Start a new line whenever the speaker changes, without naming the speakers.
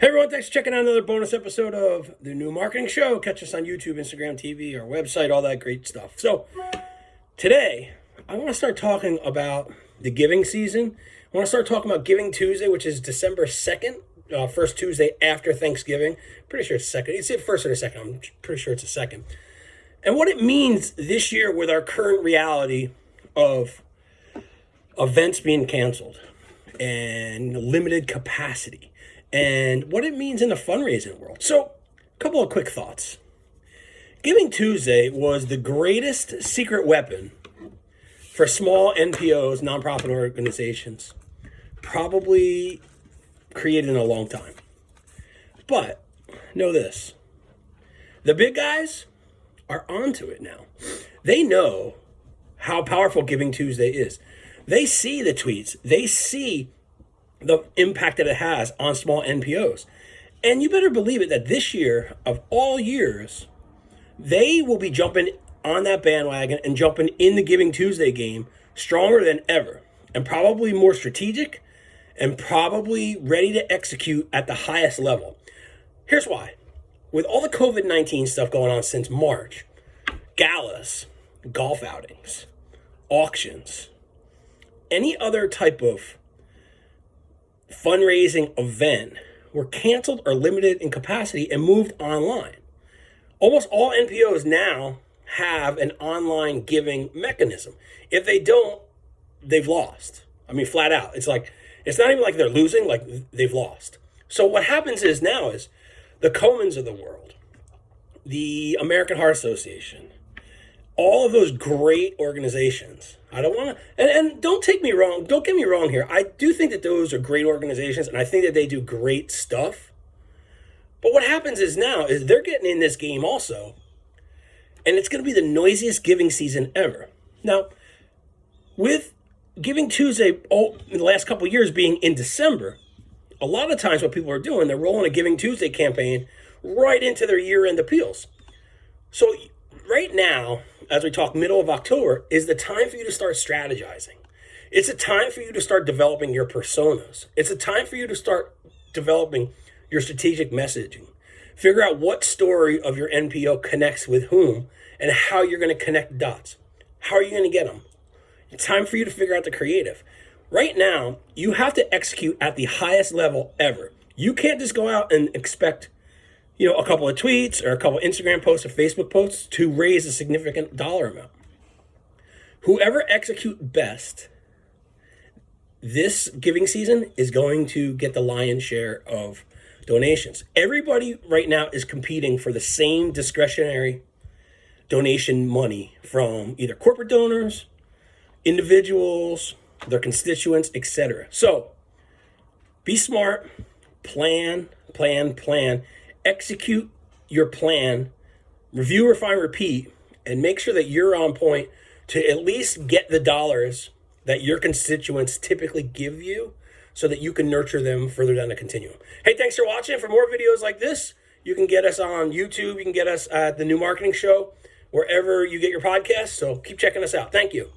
Hey everyone, thanks for checking out another bonus episode of the New Marketing Show. Catch us on YouTube, Instagram, TV, our website, all that great stuff. So, today, I want to start talking about the giving season. I want to start talking about Giving Tuesday, which is December 2nd, uh, first Tuesday after Thanksgiving. Pretty sure it's second. It's the first or the second. I'm pretty sure it's the second. And what it means this year with our current reality of events being canceled and limited capacity and what it means in the fundraising world. So, a couple of quick thoughts. Giving Tuesday was the greatest secret weapon for small NPOs, nonprofit organizations, probably created in a long time. But know this the big guys are onto it now. They know how powerful Giving Tuesday is. They see the tweets, they see the impact that it has on small NPOs. And you better believe it that this year, of all years, they will be jumping on that bandwagon and jumping in the Giving Tuesday game stronger than ever and probably more strategic and probably ready to execute at the highest level. Here's why. With all the COVID 19 stuff going on since March, galas, golf outings, auctions, any other type of fundraising event were canceled or limited in capacity and moved online. Almost all NPOs now have an online giving mechanism. If they don't, they've lost. I mean, flat out. It's like, it's not even like they're losing, like they've lost. So what happens is now is the Komens of the world, the American Heart Association, all of those great organizations. I don't want to, and, and don't take me wrong. Don't get me wrong here. I do think that those are great organizations, and I think that they do great stuff. But what happens is now is they're getting in this game also, and it's going to be the noisiest giving season ever. Now, with Giving Tuesday, oh, in the last couple years being in December, a lot of times what people are doing, they're rolling a Giving Tuesday campaign right into their year-end appeals. So right now, as we talk middle of October, is the time for you to start strategizing. It's a time for you to start developing your personas. It's a time for you to start developing your strategic messaging. Figure out what story of your NPO connects with whom and how you're going to connect dots. How are you going to get them? It's time for you to figure out the creative. Right now, you have to execute at the highest level ever. You can't just go out and expect you know, a couple of tweets or a couple of Instagram posts or Facebook posts to raise a significant dollar amount. Whoever execute best this giving season is going to get the lion's share of donations. Everybody right now is competing for the same discretionary donation money from either corporate donors, individuals, their constituents, etc. So be smart, plan, plan, plan execute your plan, review, refine, repeat, and make sure that you're on point to at least get the dollars that your constituents typically give you so that you can nurture them further down the continuum. Hey, thanks for watching. For more videos like this, you can get us on YouTube. You can get us at the New Marketing Show, wherever you get your podcasts. So keep checking us out. Thank you.